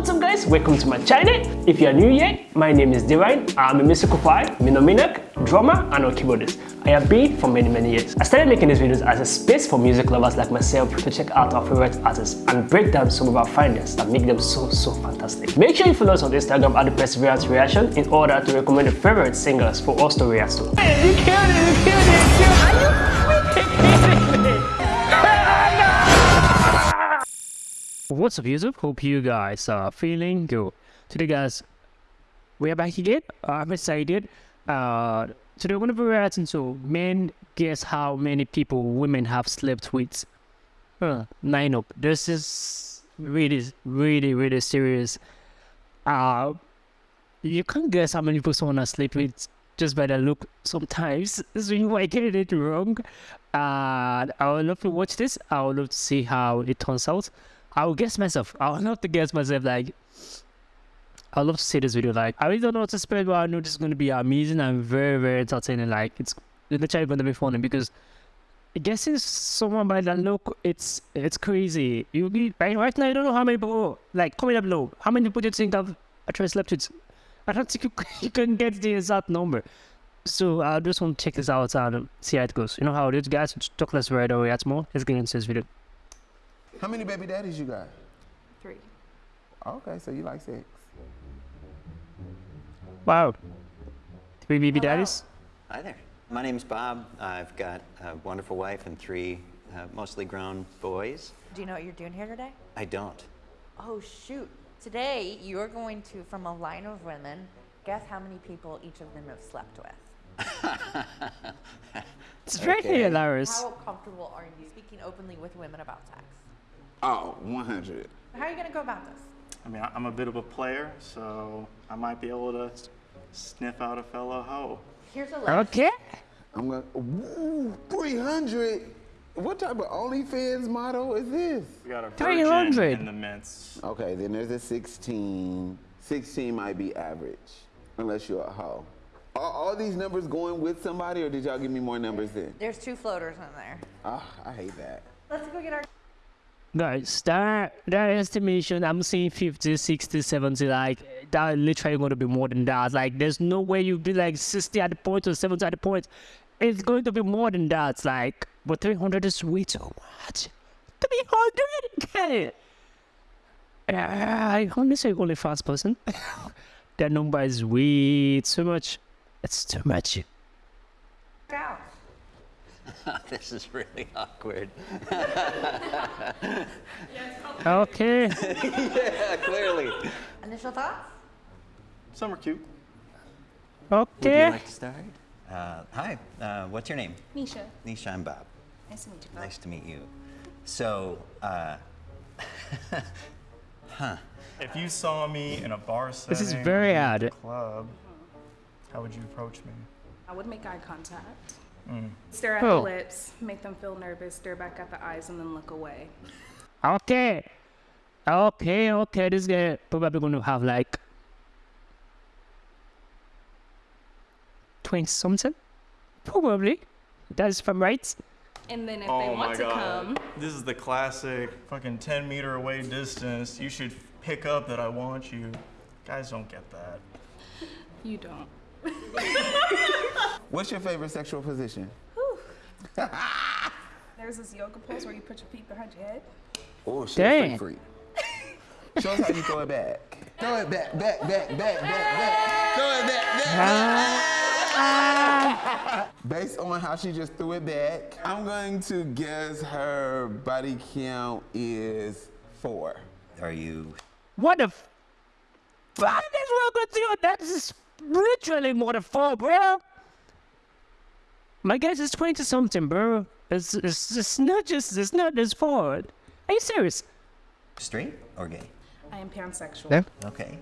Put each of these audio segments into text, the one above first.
What's up guys, welcome to my channel. If you are new here, my name is Divine. I'm a musical choir, minominak, drummer and a keyboardist. I have been for many many years. I started making these videos as a space for music lovers like myself to check out our favorite artists and break down some of our findings that make them so so fantastic. Make sure you follow us on Instagram at the Perseverance Reaction in order to recommend your favorite singers for us to react to. Hey, you killed it, you killed it, you killed What's up YouTube? Hope you guys are feeling good. Today guys, we are back again. I'm excited. Uh, today we're gonna be reacting to men guess how many people women have slept with. Huh, nine up. This is really, really, really serious. Uh, you can't guess how many people someone has slept with just by the look sometimes. So you might get it wrong. Uh, I would love to watch this. I would love to see how it turns out. I will guess myself. I'll love to guess myself. Like, I love to see this video. Like, I really don't know what to expect, but I know this is going to be amazing and very, very entertaining. Like, it's literally going to be funny because guessing someone by that look, it's it's crazy. You be right, now. You don't know how many people. Like, comment up below. How many people do you think have actually slept with? I don't think you, you can get the exact number. So I just want to check this out and see how it goes. You know how it is, guys. Talk less right away. That's more. Let's get into this video. How many baby daddies you got? Three. Okay, so you like sex. Wow. Three baby Hello. daddies? Hi there. My name's Bob. I've got a wonderful wife and three uh, mostly grown boys. Do you know what you're doing here today? I don't. Oh, shoot. Today, you're going to, from a line of women, guess how many people each of them have slept with. It's very Okay. hilarious. How comfortable are you speaking openly with women about sex? Oh, 100. How are you going to go about this? I mean, I- I'm a bit of a player, so I might be able to sniff out a fellow hoe. Here's a list. Okay. I'm gonna, ooh, 300? What type of OnlyFans model is this? We got a 300. in the mints. Okay, then there's a 16. 16 might be average, unless you're a hoe. Are all these numbers going with somebody, or did y'all give me more numbers then? There's two floaters in there. Ah, I hate that. Let's go get our. Guys, that, that estimation, I'm seeing 50, 60, 70, like, that literally going to be more than that. Like, there's no way you'd be like 60 at the point or 70 at the point. It's going to be more than that. Like, but 300 is way too much. 300? Get it? Uh, I honestly only fast person. that number is way too much. It's too much. Out. this is really awkward. Okay. yeah, clearly. Initial thoughts? Some are cute. Okay. Would you like to start? Uh, hi. Uh, what's your name? Nisha, Nisha. I'm Bob. nice to meet you. Bob. Nice to meet you. So, uh, If you saw me in a bar setting, This is very or odd. Club, how would you approach me? I would make eye contact. Mm. Stare at Oh. the lips, make them feel nervous, stare back at the eyes, and then look away. Okay. Okay, okay. This guy probably going to have like 20 something. Probably. That's if I'm right. And then if oh they my want to god. come, This is the classic fucking 10 meter away distance. You should pick up that I want you. Guys don't get that. you don't. What's your favorite sexual position? There's this yoga pose where you put your feet behind your head. Oh, shit, Dang. freak freak. Show us how you throw it back. Throw it back, back, back, back, back, back. Throw it back, back, back. Ah. Based on how she just threw it back, I'm going to guess her body count is four. are you What the f- fuck is wrong with you? That's literally more than four, bro. My guess is 20 something, bro. It's, it's, it's not just, it's not this four. Are you serious? straight or gay? I am pansexual. Yeah. Okay.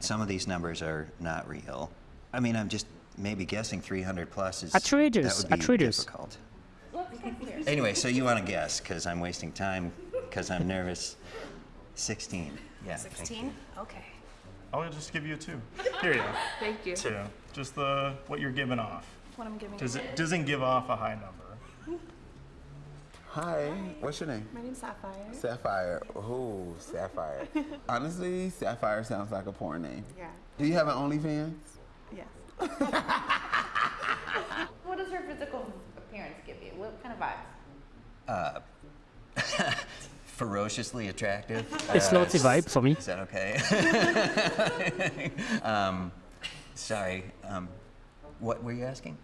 Some of these numbers are not real. I mean, I'm just maybe guessing 300 plus is Atreides, that would be Atreides. difficult. Anyway, so you want to guess because I'm wasting time because I'm nervous. 16. Yeah. 16? Okay. I'll just give you a two. Here you go. Thank you. Two. Just the what you're giving off. What I'm giving Does you. it doesn't give off a high number? Hi, what's your name? My name's Sapphire. Sapphire. Ooh, Sapphire. Honestly, Sapphire sounds like a porn name. Yeah. Do you have an OnlyFans? Yes. What does her physical appearance give you? What kind of vibes? Uh, Ferociously attractive. It's Uh, not the vibe for me. Is that okay? um, sorry. Um, what were you asking?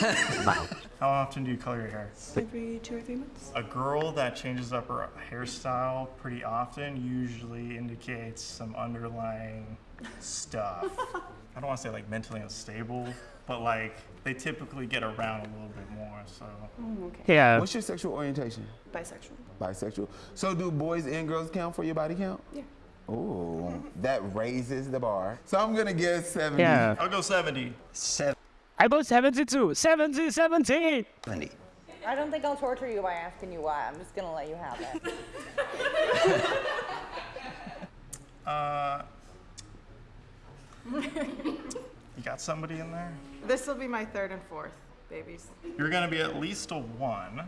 How often do you color your hair? Every two or three months. A girl that changes up her hairstyle pretty often usually indicates some underlying stuff. I don't want to say like mentally unstable, but like they typically get around a little bit more. So Oh, okay. Yeah. Uh, What's your sexual orientation? Bisexual. Bisexual. So do boys and girls count for your body count? Yeah. Ooh, that raises the bar. So I'm gonna guess 70. Yeah. I'll go 70. I go 72. 70, 70. 70. I don't think I'll torture you by asking you why. I'm just gonna let you have it. Uh, you got somebody in there? This will be my third and fourth babies. You're gonna be at least a one.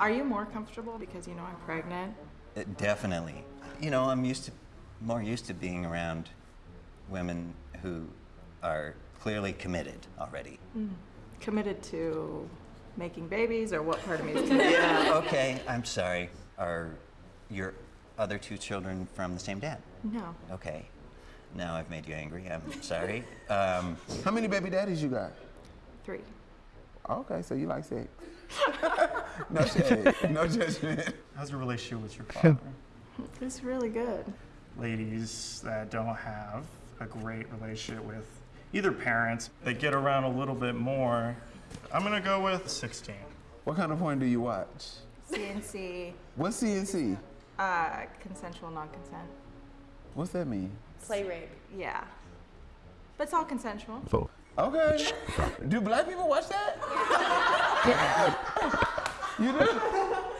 Are you more comfortable because you know I'm pregnant? Uh, definitely. You know, I'm used to more used to being around women who are clearly committed already. Committed to making babies, or what part of me is committed? Yeah. Okay. I'm sorry. Are your other two children from the same dad? No. Okay. Now I've made you angry. I'm sorry. Um, How many baby daddies you got? Three. Okay, so you like sex. no shade, no judgment. How's your relationship with your father? It's really good. Ladies that don't have a great relationship with either parents, they get around a little bit more. I'm gonna go with 16. What kind of porn do you watch? CNC, What's CNC? uh, consensual non-consent. What's that mean? Play rape. Yeah. But it's all consensual. So. Okay. Do black people watch that? you do?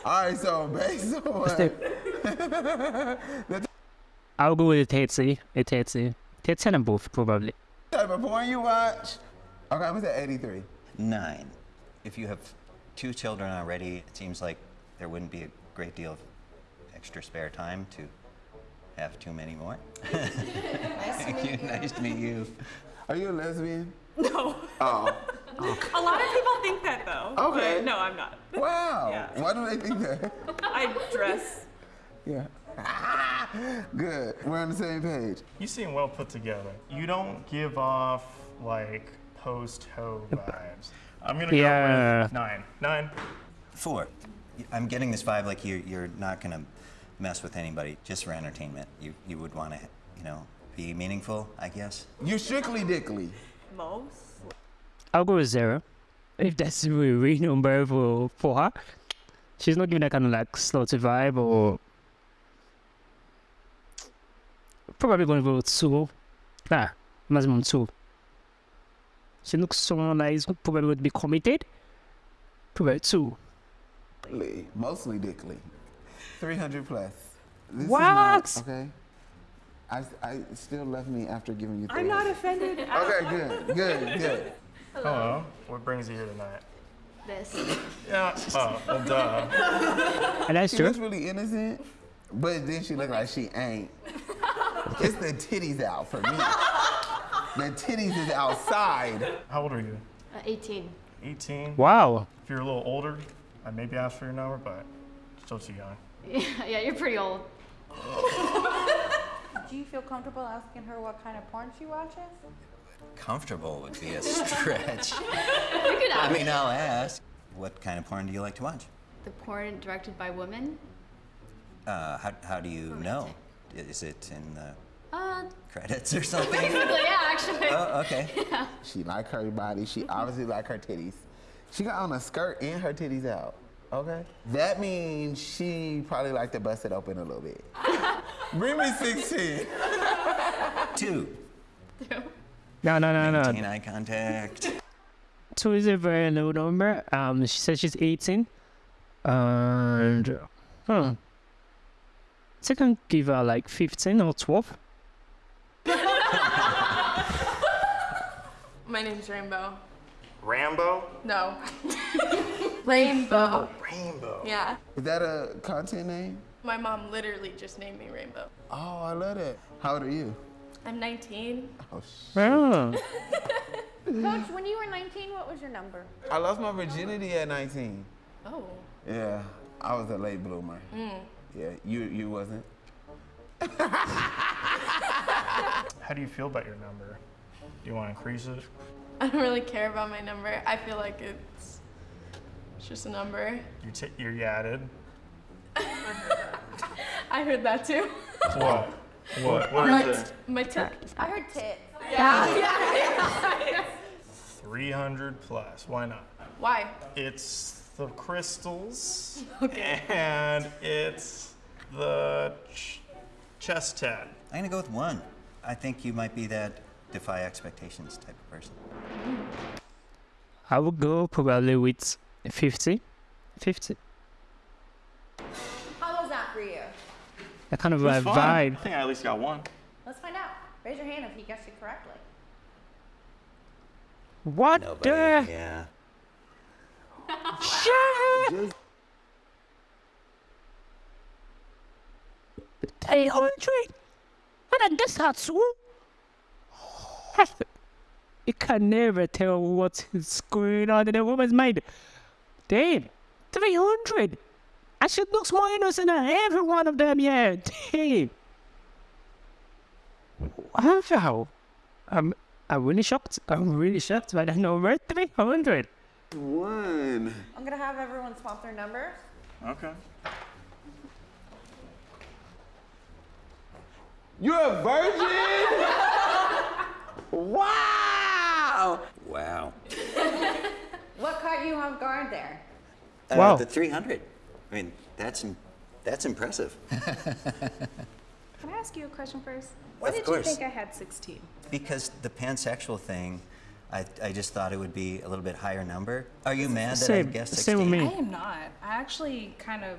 All right, so based on the I'll go with Tetsi. A Tetsi. Tetsi and both, probably. Type of porn you watch, okay, I'm gonna 83. nine. If you have two children already, it seems like there wouldn't be a great deal of extra spare time to have too many more. nice Thank you. Nice to meet you. Are you a lesbian? No. Oh, A lot of people think that though. Okay. But no, I'm not. wow. Yeah. Why do they think that? I dress. Yeah. Good. We're on the same page. You seem well put together. You don't give off like post ho vibes. I'm gonna go Yeah. with nine. Nine. Four. I'm getting this vibe like you're, you're not going to mess with anybody just for entertainment. You, you would want to, you know, be meaningful, I guess. You're strictly dickly. Most. I'll go with zero. If that's the real number for, for her. She's not giving that kind of like slutty vibe or. Probably going to go with two. Nah, maximum two. She looks someone that is probably going to be committed. Probably two. Dickly. Mostly dickly. 300 plus. This is What? not- okay. I, I still left me after giving you. three. I'm not offended. Okay, good, good, good. Hello. What brings you here tonight? This. Yeah. Oh, well, duh. And that's She true. looks really innocent, but then she look like she ain't. It's the titties out for me. The titties is outside. How old are you? Uh, 18. 18. Wow. If you're a little older, I'd maybe ask for your number, but still too young. yeah, yeah you're pretty old. Do you feel comfortable asking her what kind of porn she watches? Comfortable would be a stretch. You could I mean, I'll ask. What kind of porn do you like to watch? The porn directed by women? Uh, how, how do you know? Is it in the Uh, credits or something? basically, yeah, actually. oh, okay. She like her body. She obviously like her titties. She got on a skirt and her titties out. Okay. That means she probably like to bust it open a little bit. Bring me 16. Two. No, no, no, no. Maintain eye contact. Two is a very low number. Um, she says she's 18. And, huh. So I can give her like 15 or 12. My name's Rainbow. Rambo? No. Rainbow. Oh, Rainbow. Yeah. Is that a content name? My mom literally just named me Rainbow. Oh, I love that. How old are you? I'm 19. Oh, sh- Oh. Coach, when you were 19, what was your number? I lost my virginity at 19. Oh. Yeah, I was a late bloomer. Mm. Yeah, you you wasn't. How do you feel about your number? Do you want to increase it? I don't really care about my number. I feel like it's, it's just a number. You t- you're yadded. I heard that too. What? What? What is it? My tip. I heard tits. 300 plus. Why not? Why? It's the crystals. Okay. And it's the ch- chest tat. I'm gonna go with one. I think you might be that defy expectations type of person. I would go probably with 50. 50. How was that for you? That kind of a vibe. think I at least got one. Let's find out. Raise your hand if you guessed it correctly. What the? Yeah. Shit! 300? And that's not so. You can never tell what's going on in a woman's mind. Damn, 300. And she looks more innocent than every one of them, yeah. Damn. Wow. I'm, I'm really shocked. I'm really shocked by that number. 300. One. I'm gonna have everyone swap their numbers. Okay. You're a virgin? wow. Wow. What caught you off guard there? Uh, Wow. The 300. I mean, that's that's impressive. Can I ask you a question first? Why Of did course. you think I had 16? Because the pansexual thing, I, I just thought it would be a little bit higher number. Are you mad that I guessed guessed same 16? with I am not. I actually kind of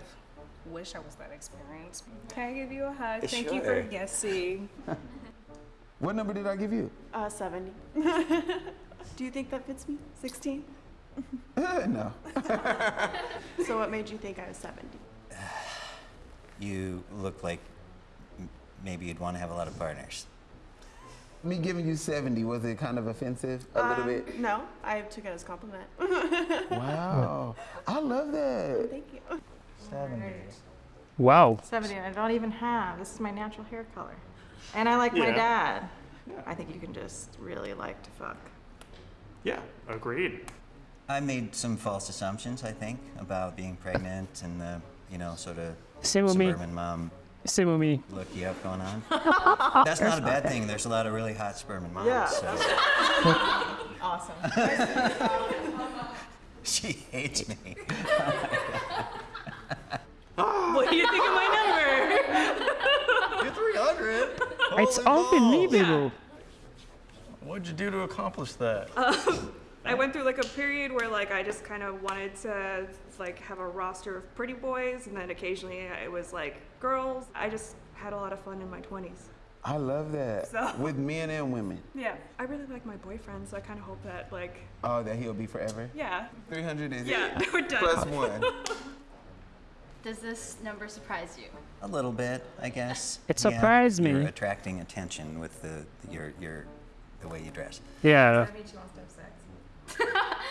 wish I was that experienced. Can I give you a hug? Thank you for guessing. What number did I give you? Uh, 70. Do you think that fits me? 16? no. So what made you think I was 70? You look like maybe you'd want to have a lot of partners. Me giving you 70, was it kind of offensive a little Um, bit? No, I took it as a compliment. Wow. I love that. Thank you. 70. Wow. 70, I don't even have. This is my natural hair color. And I like my Yeah. dad. I think you can just really like to fuck. Yeah, agreed. I made some false assumptions, I think, about being pregnant and the, you know, sort of Same with me. suburban mom Same with me. look you have going on. That's not a bad thing. There's a lot of really hot sperm suburban moms. Yeah, so Awesome. she hates me. what do you think of my number? You're 300. It's Holy balls. unbelievable. What'd you do to accomplish that? Um, I went through like a period where like I just kind of wanted to like have a roster of pretty boys, and then occasionally it was like girls. I just had a lot of fun in my 20s. I love that. So- With men and women. Yeah, I really like my boyfriend, so I kind of hope that like Oh, that he'll be forever? yeah. 300 is Yeah, it. we're done. Plus one. Does this number surprise you? A little bit, I guess. It Yeah, surprised me. You're attracting attention with the your your the way you dress. Yeah. That means she wants to have sex.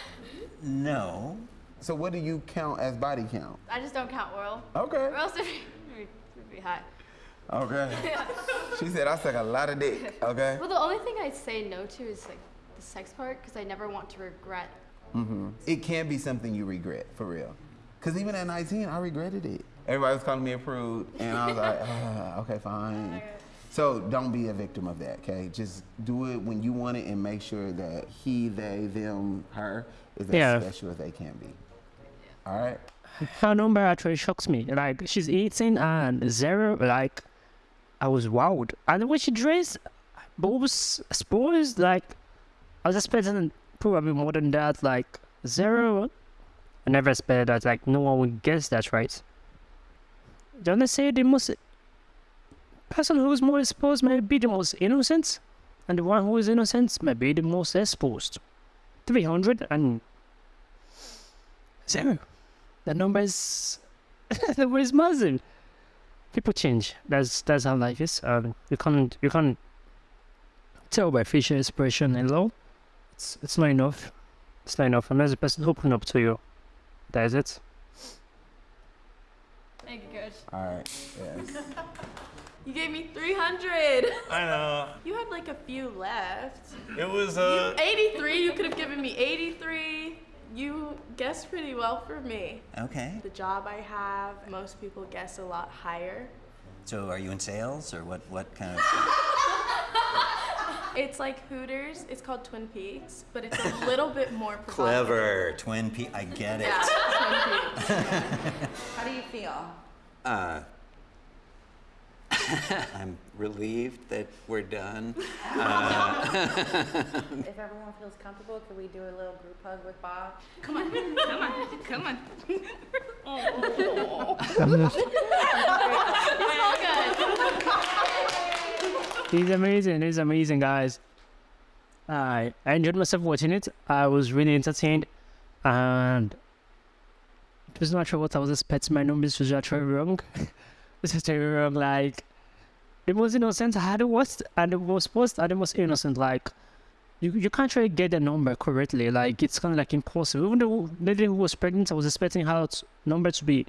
No. So what do you count as body count? I just don't count oral. Okay. Or else it'd be, it'd be hot. Okay. She said I suck a lot of dick. Okay. Well, the only thing I say no to is like the sex part because I never want to regret. Mm-hmm. It can be something you regret for real. Cause even at 19, I regretted it. Everybody was calling me a prude, and I was like, ah, okay, fine. So don't be a victim of that, okay? Just do it when you want it, and make sure that he, they, them, her is as Yeah. special as they can be. All right. Her number actually shocks me. Like, she's 18 and zero. Like, I was wowed. And when she dressed, boobs, spores, like, I was expecting probably more than that. Like, zero. I never expected that. Like, no one would guess that, right? Don't they say the most person who is more exposed may be the most innocent, and the one who is innocent may be the most exposed. 300 and zero. The number is the number is massive. People change. That's that's how life is. Um, you can't you can't tell by facial expression alone. It's it's not enough. It's not enough. Unless the person open up to you. That's it. Thank you, Coach. All right. Yes. You gave me 300. I know. You had like a few left. It was uh. 83, you could have given me 83. You guessed pretty well for me. Okay. The job I have, most people guess a lot higher. So are you in sales or what, what kind of? It's like Hooters. It's called Twin Peaks, but it's a little bit more. Clever. Twin Peaks. I get it. Yeah, Twin Peaks. How do you feel? Uh, I'm relieved that we're done. If everyone feels comfortable, could we do a little group hug with Bob? Come on, come on, come on. He's amazing. He's amazing, guys. I enjoyed myself watching it. I was really entertained, and it was not sure what I was expecting. My numbers was actually wrong. this is very wrong. Like the most innocent I had was, and the most post and the most innocent. Like you you can't really get the number correctly. Like it's kind of like impossible. Even though the lady who was pregnant, I was expecting her number to be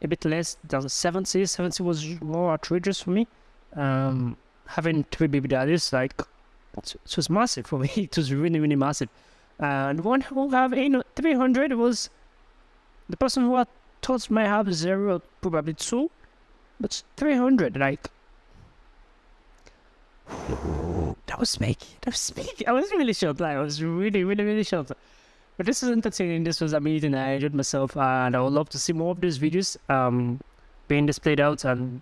a bit less than 70. 70 was more outrageous for me. Um, having three baby daddies, like it, was massive for me. It was really, really massive. And one who have you know, 300 was the person who I thought might have zero, probably two, but 300, like that was me. That was me. I was really shocked. Like, I was really, really, really shocked. But this was entertaining. This was amazing. I enjoyed myself, and I would love to see more of these videos um being displayed out. And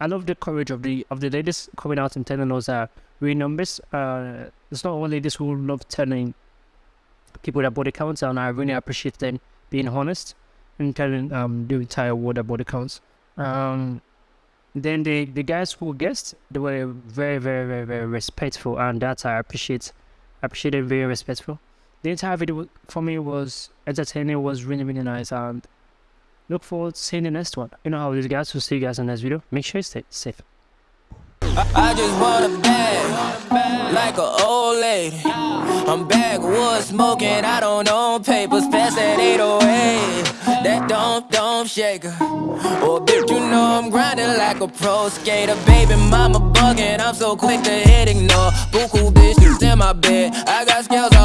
I love the courage of the of the ladies coming out and telling us uh, real numbers. Uh, it's not only ladies who love telling people their body counts, and I really appreciate them being honest and telling um the entire world their body counts. Um, then the the guys who guessed they were very very very very respectful and that i appreciate I appreciate them very respectful the entire video for me was entertaining was really really nice and look forward to seeing the next one you know how these guys will see you guys in the next video make sure you stay safe I just want a bag, like an old lady. I'm backwoods smoking, I don't papers, pass that 808. That don't, don't shake. Oh, bitch, you know I'm grinding like a pro skater. Baby mama bugging, I'm so quick to hit ignore. Bitches in my bed, I got scales all